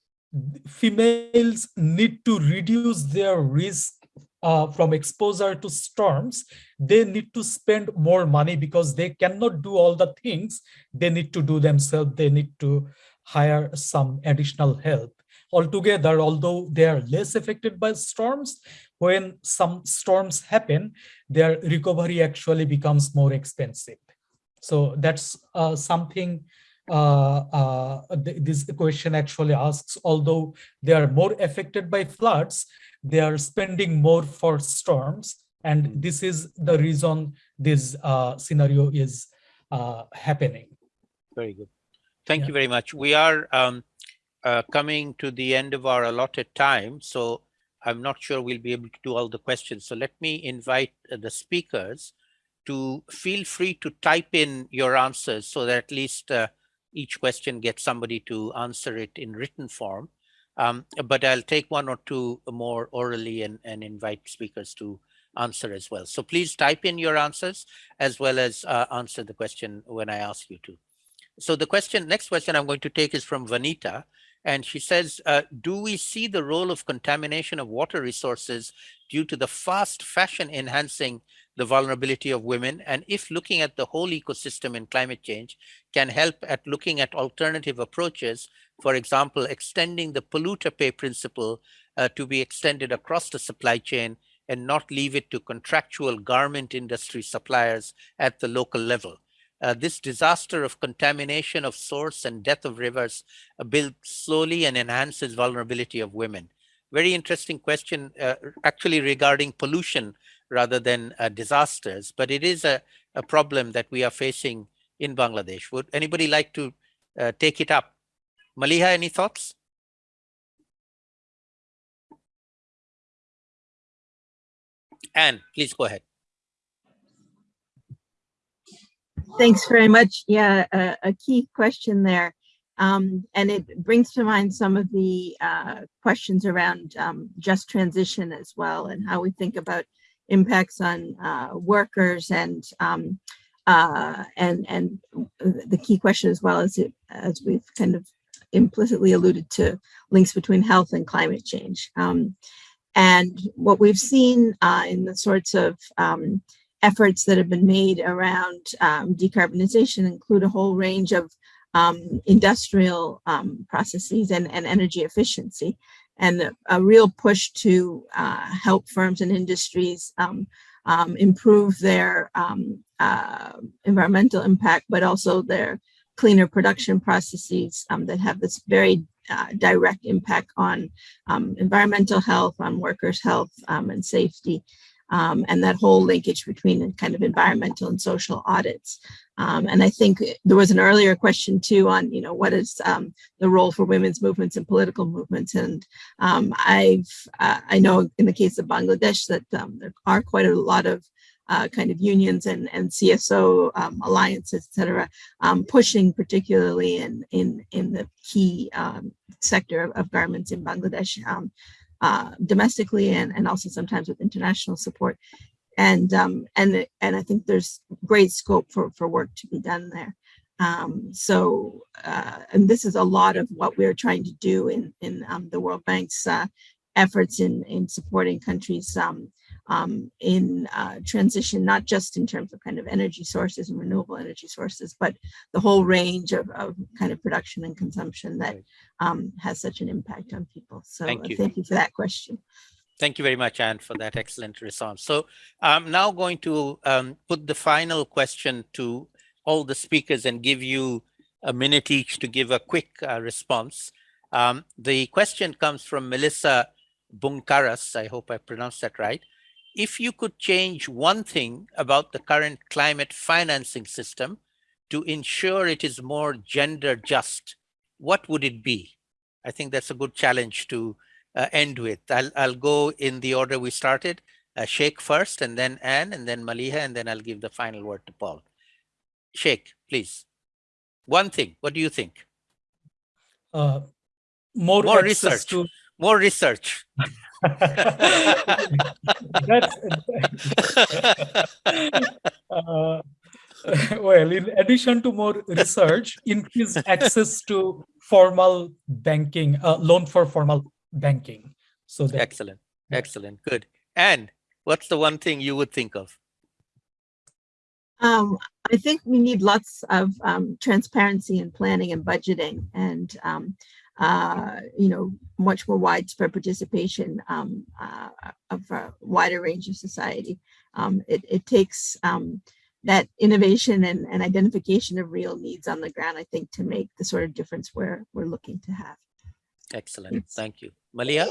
females need to reduce their risk uh, from exposure to storms, they need to spend more money because they cannot do all the things they need to do themselves. They need to hire some additional help. Altogether, although they are less affected by storms, when some storms happen, their recovery actually becomes more expensive. So that's uh, something uh, uh, th this question actually asks, although they are more affected by floods, they are spending more for storms. And hmm. this is the reason this uh, scenario is uh, happening. Very good. Thank yeah. you very much. We are um, uh, coming to the end of our allotted time. So I'm not sure we'll be able to do all the questions. So let me invite the speakers to feel free to type in your answers so that at least uh, each question gets somebody to answer it in written form. Um, but I'll take one or two more orally and, and invite speakers to answer as well. So please type in your answers as well as uh, answer the question when I ask you to. So the question, next question I'm going to take is from Vanita. And she says, uh, do we see the role of contamination of water resources due to the fast fashion enhancing the vulnerability of women? And if looking at the whole ecosystem in climate change can help at looking at alternative approaches, for example, extending the polluter pay principle uh, to be extended across the supply chain and not leave it to contractual garment industry suppliers at the local level. Uh, this disaster of contamination of source and death of rivers uh, builds slowly and enhances vulnerability of women. Very interesting question, uh, actually regarding pollution rather than uh, disasters, but it is a, a problem that we are facing in Bangladesh. Would anybody like to uh, take it up? Maliha, any thoughts? Anne, please go ahead. Thanks very much. Yeah, a, a key question there. Um, and it brings to mind some of the uh, questions around um, just transition as well and how we think about impacts on uh, workers and um, uh, and and the key question as well as it as we've kind of implicitly alluded to links between health and climate change. Um, and what we've seen uh, in the sorts of um, efforts that have been made around um, decarbonization include a whole range of um, industrial um, processes and, and energy efficiency. And a real push to uh, help firms and industries um, um, improve their um, uh, environmental impact, but also their cleaner production processes that have this very uh, direct impact on environmental health, on workers' health and safety, um, and that whole linkage between kind of environmental and social audits. Um, and I think there was an earlier question too on, you know, what is um, the role for women's movements and political movements? And um, I've, uh, I know in the case of Bangladesh that um, there are quite a lot of uh, kind of unions and, and CSO um, alliances, et cetera, um, pushing particularly in, in, in the key sector of, of, garments in Bangladesh uh, domestically and, and also sometimes with international support. And um, and and I think there's great scope for, for work to be done there. Um, so, uh, and this is a lot of what we're trying to do in, in um, the World Bank's uh, efforts in, in supporting countries um, um, in uh, transition, not just in terms of kind of energy sources and renewable energy sources, but the whole range of, of kind of production and consumption that um, has such an impact on people. So thank you. thank you for that question. Thank you very much, Anne, for that excellent response. So I'm now going to um, put the final question to all the speakers and give you a minute each to give a quick uh, response. Um, the question comes from Melissa Bunkaras, I hope I pronounced that right, if you could change one thing about the current climate financing system to ensure it is more gender just, what would it be? I think that's a good challenge to uh, end with. I'll, I'll go in the order we started, uh, Sheikh first, and then Anne, and then Maliha, and then I'll give the final word to Paul. Sheikh, please. One thing, what do you think? Uh, more, more research. To... More research. That's, *laughs* uh, well, in addition to more research, increased access to formal banking, uh, loan for formal banking. So that, excellent, excellent, good. And what's the one thing you would think of? Um, I think we need lots of um, transparency and planning and budgeting and um, uh, you know, much more widespread participation um, uh, of a wider range of society. Um, it, it, takes um, that innovation and, and, identification of real needs on the ground, I think, to make the sort of difference we're, we're looking to have. Excellent. Thank you. Maliha?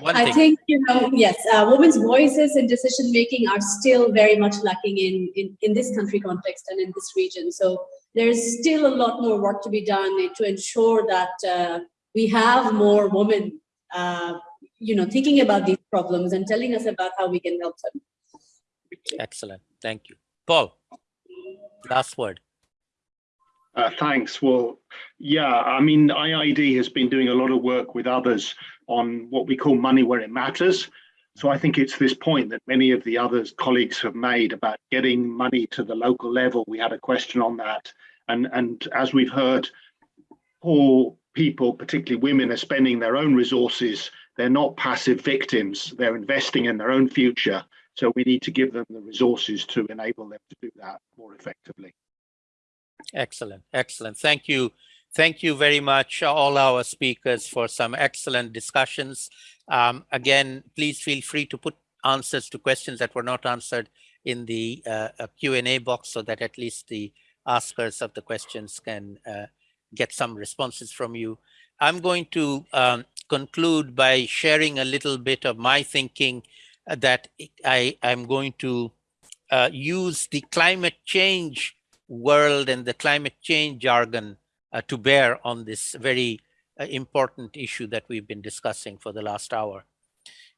One I thing. think, you know, yes, uh, women's voices in decision making are still very much lacking in, in, in this country context and in this region. So there's still a lot more work to be done to ensure that uh, we have more women, uh, you know, thinking about these problems and telling us about how we can help them. Excellent. Thank you. Paul, last word. Uh, thanks. Well, yeah, I mean, IIED has been doing a lot of work with others on what we call money where it matters. So I think it's this point that many of the other colleagues have made about getting money to the local level. We had a question on that. And, and as we've heard, poor people, particularly women, are spending their own resources. They're not passive victims. They're investing in their own future. So we need to give them the resources to enable them to do that more effectively. Excellent, excellent. Thank you. Thank you very much, all our speakers, for some excellent discussions. Um, again, please feel free to put answers to questions that were not answered in the uh, Q&A box so that at least the askers of the questions can uh, get some responses from you. I'm going to um, conclude by sharing a little bit of my thinking uh, that I, am going to uh, use the climate change world and the climate change jargon uh, to bear on this very uh, important issue that we've been discussing for the last hour.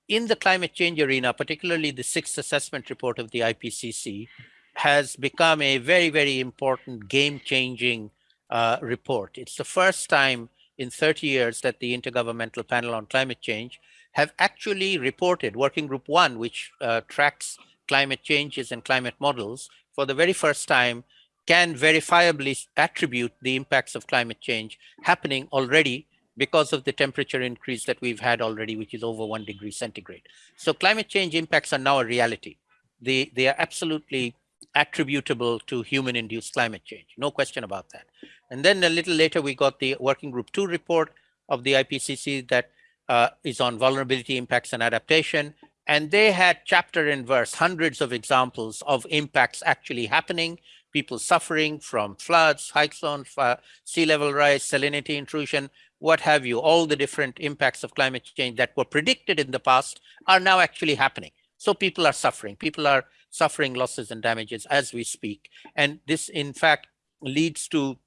In the climate change arena, particularly the sixth assessment report of the IPCC has become a very, very important game-changing uh, report. It's the first time in 30 years that the Intergovernmental Panel on Climate Change have actually reported, Working Group 1, which uh, tracks climate changes and climate models, for the very first time can verifiably attribute the impacts of climate change happening already because of the temperature increase that we've had already, which is over one degree centigrade. So climate change impacts are now a reality. They, they are absolutely attributable to human induced climate change. No question about that. And then a little later, we got the working group two report of the IPCC that uh, is on vulnerability impacts and adaptation. And they had chapter and verse, hundreds of examples of impacts actually happening people suffering from floods, cyclones, sea level rise, salinity intrusion, what have you, all the different impacts of climate change that were predicted in the past are now actually happening. So people are suffering. People are suffering losses and damages as we speak. And this, in fact, leads to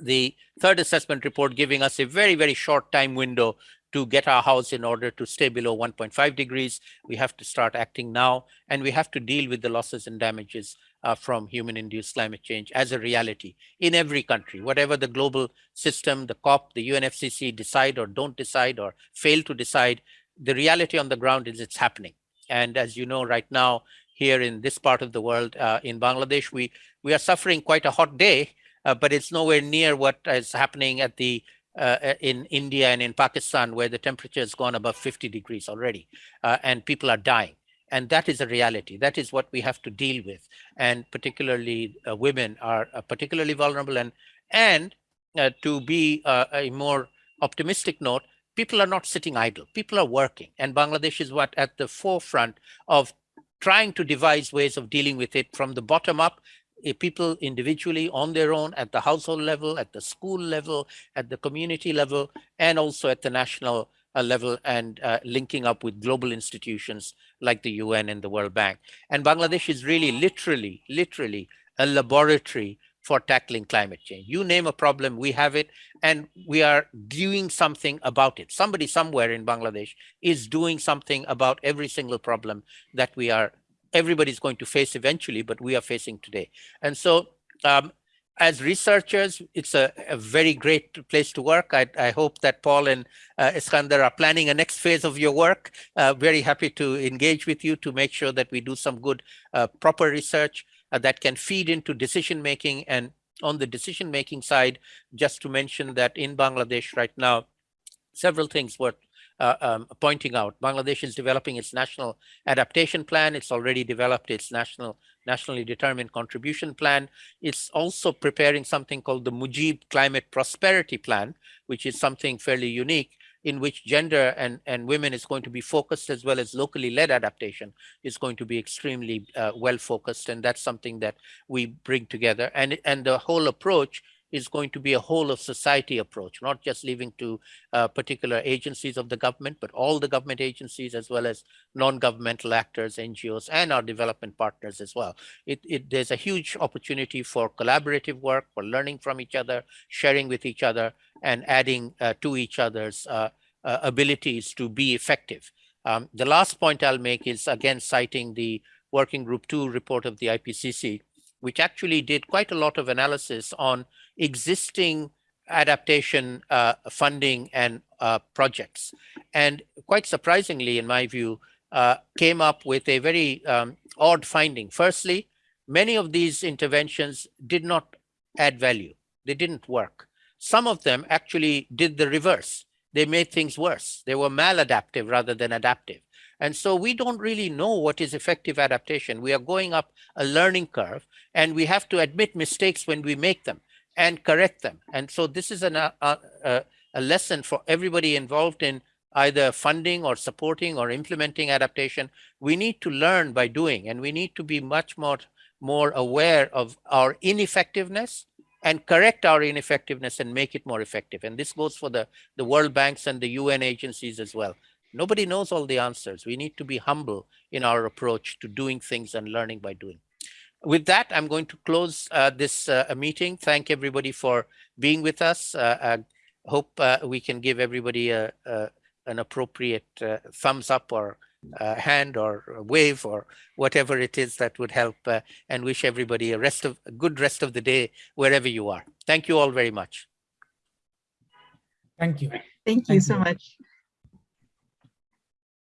the third assessment report giving us a very, very short time window to get our house in order to stay below 1.5 degrees. We have to start acting now, and we have to deal with the losses and damages uh, from human-induced climate change as a reality in every country, whatever the global system, the COP, the UNFCCC decide or don't decide or fail to decide, the reality on the ground is it's happening. And as you know, right now, here in this part of the world, uh, in Bangladesh, we, we are suffering quite a hot day, uh, but it's nowhere near what is happening at the uh, in India and in Pakistan, where the temperature has gone above 50 degrees already, uh, and people are dying. And that is a reality. That is what we have to deal with. And particularly uh, women are uh, particularly vulnerable. And, and uh, to be uh, a more optimistic note, people are not sitting idle. People are working. And Bangladesh is what at the forefront of trying to devise ways of dealing with it from the bottom up people individually on their own at the household level, at the school level, at the community level, and also at the national level and uh, linking up with global institutions like the UN and the World Bank. And Bangladesh is really literally, literally a laboratory for tackling climate change. You name a problem, we have it, and we are doing something about it. Somebody somewhere in Bangladesh is doing something about every single problem that we are everybody's going to face eventually, but we are facing today. And so um, as researchers, it's a, a, very great place to work. I, I hope that Paul and uh, Eskander are planning a next phase of your work. Uh, very happy to engage with you to make sure that we do some good, uh, proper research uh, that can feed into decision making. And on the decision making side, just to mention that in Bangladesh right now, several things worth uh, um, pointing out. Bangladesh is developing its national adaptation plan. It's already developed its national nationally determined contribution plan. It's also preparing something called the Mujib Climate Prosperity Plan, which is something fairly unique in which gender and, and women is going to be focused as well as locally led adaptation is going to be extremely uh, well focused. And that's something that we bring together. And, and the whole approach is going to be a whole of society approach, not just leaving to uh, particular agencies of the government, but all the government agencies as well as non-governmental actors, NGOs, and our development partners as well. It, it, there's a huge opportunity for collaborative work, for learning from each other, sharing with each other, and adding uh, to each other's uh, uh abilities to be effective. Um, the last point I'll make is again citing the Working Group 2 report of the IPCC, which actually did quite a lot of analysis on existing adaptation uh, funding and uh, projects. And quite surprisingly, in my view, uh, came up with a very um, odd finding. Firstly, many of these interventions did not add value. They didn't work. Some of them actually did the reverse. They made things worse. They were maladaptive rather than adaptive. And so we don't really know what is effective adaptation. We are going up a learning curve and we have to admit mistakes when we make them and correct them. And so this is an, uh, uh, a lesson for everybody involved in either funding or supporting or implementing adaptation. We need to learn by doing, and we need to be much more, more aware of our ineffectiveness and correct our ineffectiveness and make it more effective. And this goes for the, the World Banks and the UN agencies as well. Nobody knows all the answers. We need to be humble in our approach to doing things and learning by doing. With that, I'm going to close uh, this uh, meeting. Thank everybody for being with us. Uh, I hope uh, we can give everybody a, a an appropriate uh, thumbs up or hand or wave or whatever it is that would help and wish everybody a rest of a good rest of the day wherever you are. Thank you all very much. Thank you. Thank you Thank so you. much.